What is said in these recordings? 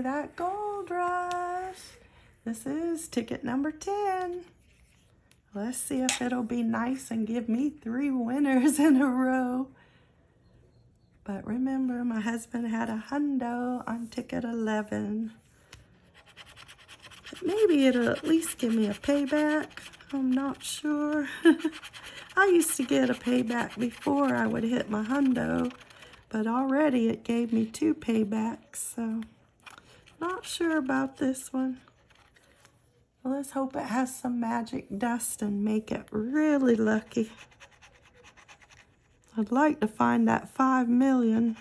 that gold rush. This is ticket number 10. Let's see if it'll be nice and give me three winners in a row. But remember, my husband had a hundo on ticket 11. But maybe it'll at least give me a payback. I'm not sure. I used to get a payback before I would hit my hundo, but already it gave me two paybacks, so not sure about this one. Well, let's hope it has some magic dust and make it really lucky. I'd like to find that five million.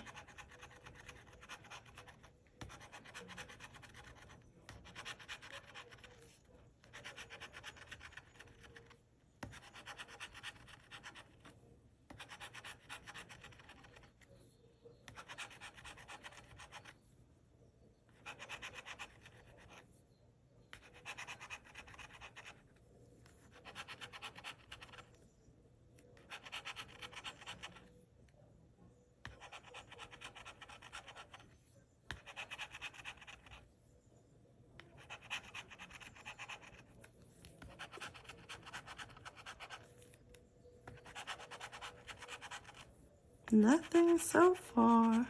Nothing so far.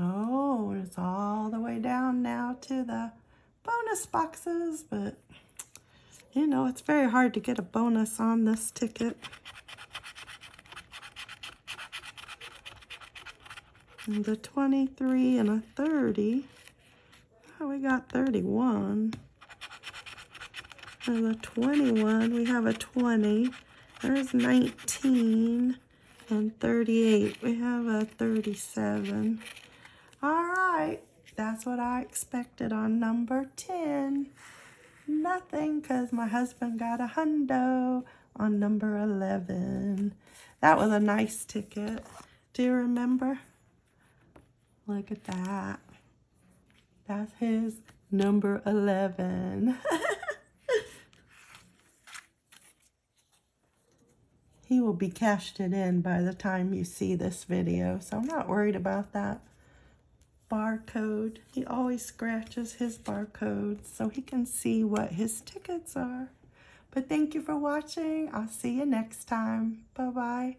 Oh, it's all the way down now to the bonus boxes, but you know, it's very hard to get a bonus on this ticket. And the 23 and a 30. We got 31. And the 21, we have a 20. There's 19 and 38. We have a 37. All right, that's what I expected on number 10. Nothing, because my husband got a hundo on number 11. That was a nice ticket. Do you remember? Look at that. That's his number 11. he will be cashed it in by the time you see this video, so I'm not worried about that barcode. He always scratches his barcode so he can see what his tickets are. But thank you for watching. I'll see you next time. Bye-bye.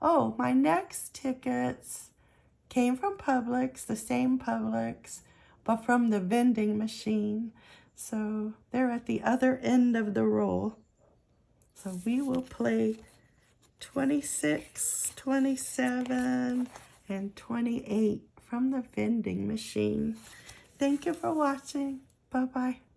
Oh, my next tickets came from Publix, the same Publix but from the vending machine. So they're at the other end of the roll. So we will play 26, 27, and 28 from the vending machine. Thank you for watching. Bye-bye.